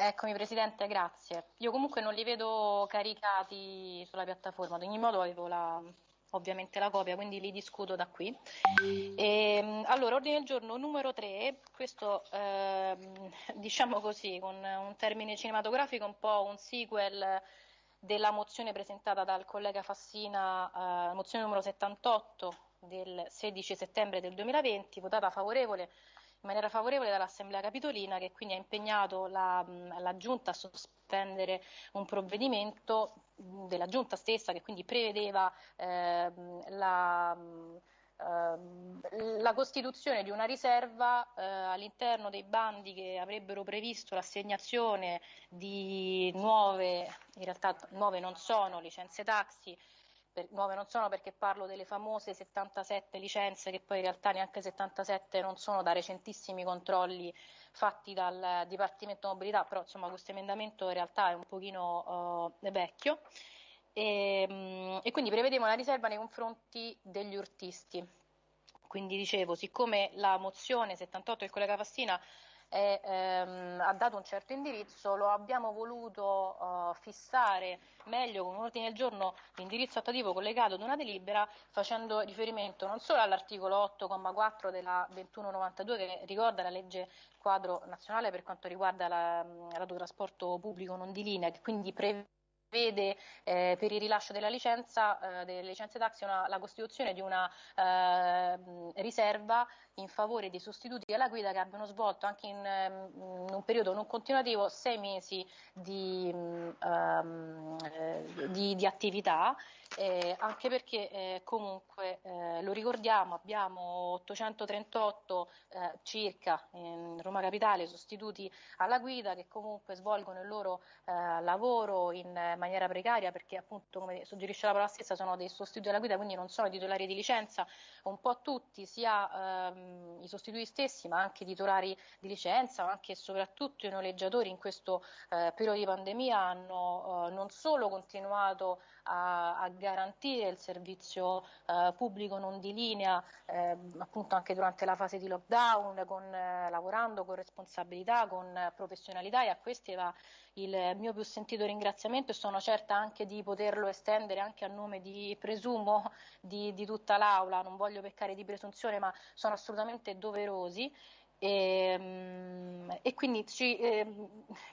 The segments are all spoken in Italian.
Eccomi Presidente, grazie. Io comunque non li vedo caricati sulla piattaforma, ad ogni modo avevo la, ovviamente la copia, quindi li discuto da qui. E, ehm, allora, ordine del giorno numero 3, questo eh, diciamo così, con un termine cinematografico un po' un sequel della mozione presentata dal collega Fassina, eh, mozione numero 78 del 16 settembre del 2020, votata favorevole maniera favorevole dall'Assemblea Capitolina che quindi ha impegnato la, la Giunta a sospendere un provvedimento della Giunta stessa che quindi prevedeva eh, la, eh, la, costituzione di una riserva eh, all'interno dei bandi che avrebbero previsto l'assegnazione di nuove, in realtà nuove non sono, licenze taxi per, nuove non sono perché parlo delle famose 77 licenze che poi in realtà neanche 77 non sono da recentissimi controlli fatti dal Dipartimento Mobilità, però insomma questo emendamento in realtà è un pochino uh, vecchio e, um, e quindi prevedeva una riserva nei confronti degli urtisti. Quindi dicevo, siccome la mozione 78 del collega Fassina e, ehm, ha dato un certo indirizzo, lo abbiamo voluto uh, fissare meglio con un ordine del giorno l'indirizzo attuativo collegato ad una delibera facendo riferimento non solo all'articolo 8,4 della 2192 che ricorda la legge quadro nazionale per quanto riguarda l'autotrasporto pubblico non di linea, che quindi prevede vede eh, per il rilascio della licenza, eh, delle licenze taxi una, la costituzione di una eh, riserva in favore dei sostituti alla guida che abbiano svolto anche in, in un periodo non continuativo sei mesi di, um, di, di attività, eh, anche perché eh, comunque lo ricordiamo abbiamo 838 circa in Roma Capitale sostituti alla guida che comunque svolgono il loro lavoro in maniera precaria perché appunto come suggerisce la parola stessa sono dei sostituti alla guida quindi non sono titolari di licenza. Un po' tutti sia ehm, i sostituti stessi ma anche i titolari di licenza ma anche e soprattutto i noleggiatori in questo eh, periodo di pandemia hanno eh, non solo continuato a, a, garantire il servizio eh, pubblico non di linea ehm, appunto anche durante la fase di lockdown con, eh, lavorando con responsabilità con professionalità e a questi va il mio più sentito ringraziamento e sono certa anche di poterlo estendere anche a nome di, presumo, di, di tutta l'Aula, non voglio peccare di presunzione ma sono assolutamente doverosi. E, ehm, e, quindi ci eh,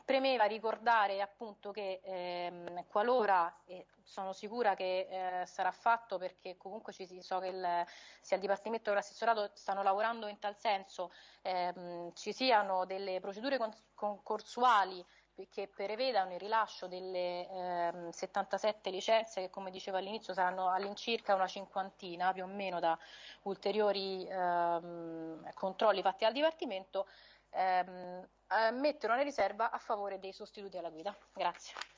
premeva ricordare appunto che eh, qualora, e sono sicura che eh, sarà fatto perché comunque ci, so che il, sia il Dipartimento che l'assessorato stanno lavorando in tal senso, ehm, ci siano delle procedure concorsuali che prevedano il rilascio delle ehm, 77 licenze che come dicevo all'inizio saranno all'incirca una cinquantina più o meno da ulteriori ehm, controlli fatti dal Dipartimento, ehm, eh, mettono una riserva a favore dei sostituti alla guida. Grazie.